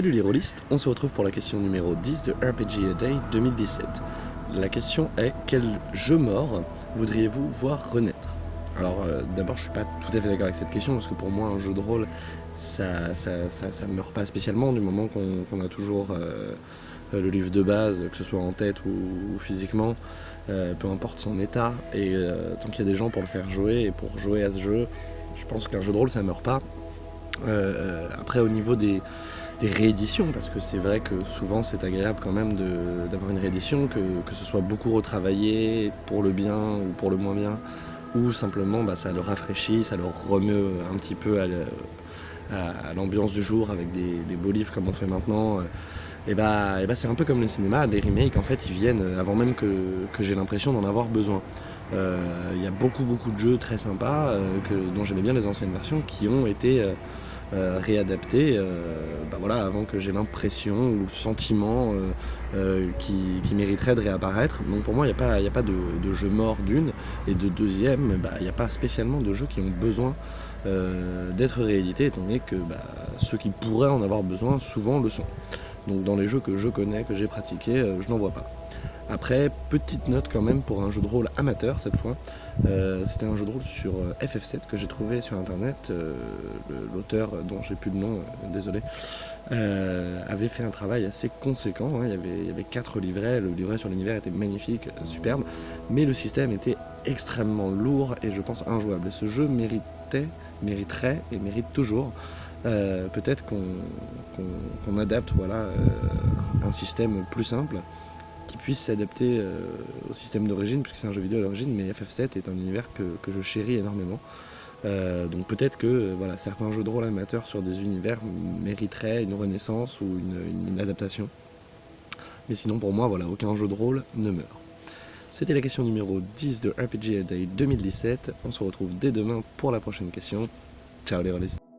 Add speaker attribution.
Speaker 1: rôlistes, on se retrouve pour la question numéro 10 de RPG A Day 2017. La question est quel jeu mort voudriez-vous voir renaître? Alors euh, d'abord je suis pas tout à fait d'accord avec cette question parce que pour moi un jeu de rôle ça ça, ça, meurt pas spécialement du moment qu'on a toujours euh, le livre de base, que ce soit en tête ou, physiquement, euh, peu importe son état, et tant qu'il y a des gens pour le faire jouer et pour jouer à ce jeu, je pense qu'un jeu de rôle ça meurt pas. après au niveau des, rééditions, parce que c'est vrai que souvent c'est agréable quand même d'avoir une réédition, que, que, ce soit beaucoup retravaillé pour le bien ou pour le moins bien, ou simplement bah, ça le rafraîchit, ça le remet un petit peu à l'ambiance du jour avec des, beaux livres comme on fait maintenant. Et bah, et bah c'est un peu comme le cinéma, les remakes en fait ils viennent avant même que, que j'ai l'impression d'en avoir besoin. Euh, il y a beaucoup beaucoup de jeux très sympas euh, dont j'aimais bien les anciennes versions qui ont été euh, euh, réadapté euh, bah voilà, avant que j'ai l'impression ou le sentiment euh, qui, mériterait de réapparaître. Donc pour moi, il n'y a pas, a pas de, jeu mort d'une, et de deuxième, bah, il n'y a pas spécialement de jeux qui ont besoin d'être réédités, étant donné que bah, ceux qui pourraient en avoir besoin, souvent le sont. Donc dans les jeux que je connais, que j'ai pratiqués, je n'en vois pas. Après, petite note quand même pour un jeu de rôle amateur cette fois. Euh, c'était un jeu de rôle sur euh, FF7 que j'ai trouvé sur internet. Euh, l'auteur, dont j'ai plus de nom, désolé, avait fait un travail assez conséquent. Hein. Il, y avait, il y avait quatre livrets. Le livret sur l'univers était magnifique, superbe. Mais le système était extrêmement lourd et je pense injouable. ce jeu méritait, mériterait et mérite toujours peut-être qu'on adapte voilà, un système plus simple qui puisse s'adapter euh, au système d'origine, puisque c'est un jeu vidéo à l'origine, mais FF7 est un univers que, je chéris énormément. Euh, donc peut-être que euh, voilà, certains jeux de rôle amateurs sur des univers mériteraient une renaissance ou une, adaptation. Mais sinon pour moi, voilà, aucun jeu de rôle ne meurt. C'était la question numéro 10 de RPG Day 2017. On se retrouve dès demain pour la prochaine question. Ciao les rôlistes